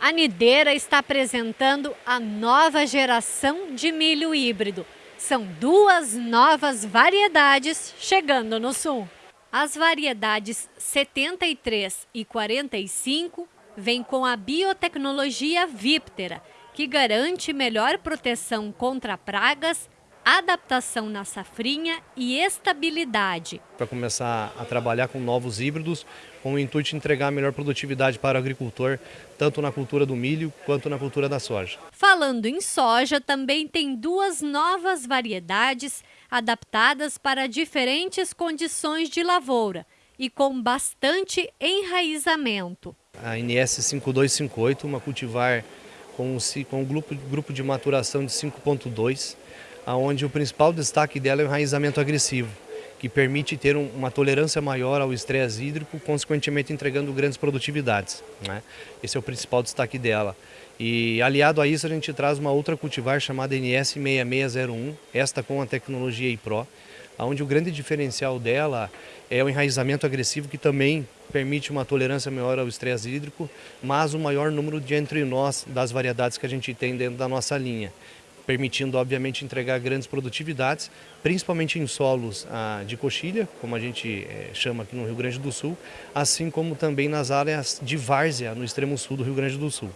A Nideira está apresentando a nova geração de milho híbrido. São duas novas variedades chegando no sul. As variedades 73 e 45 vêm com a biotecnologia Viptera, que garante melhor proteção contra pragas adaptação na safrinha e estabilidade. Para começar a trabalhar com novos híbridos, com o intuito de entregar melhor produtividade para o agricultor, tanto na cultura do milho quanto na cultura da soja. Falando em soja, também tem duas novas variedades adaptadas para diferentes condições de lavoura e com bastante enraizamento. A NS 5258, uma cultivar com, com um grupo, grupo de maturação de 5.2, onde o principal destaque dela é o enraizamento agressivo, que permite ter uma tolerância maior ao estresse hídrico, consequentemente entregando grandes produtividades. Né? Esse é o principal destaque dela. E aliado a isso a gente traz uma outra cultivar chamada NS6601, esta com a tecnologia iPro, onde o grande diferencial dela é o enraizamento agressivo que também permite uma tolerância maior ao estresse hídrico, mas o maior número de entre nós das variedades que a gente tem dentro da nossa linha permitindo, obviamente, entregar grandes produtividades, principalmente em solos ah, de coxilha, como a gente eh, chama aqui no Rio Grande do Sul, assim como também nas áreas de várzea, no extremo sul do Rio Grande do Sul.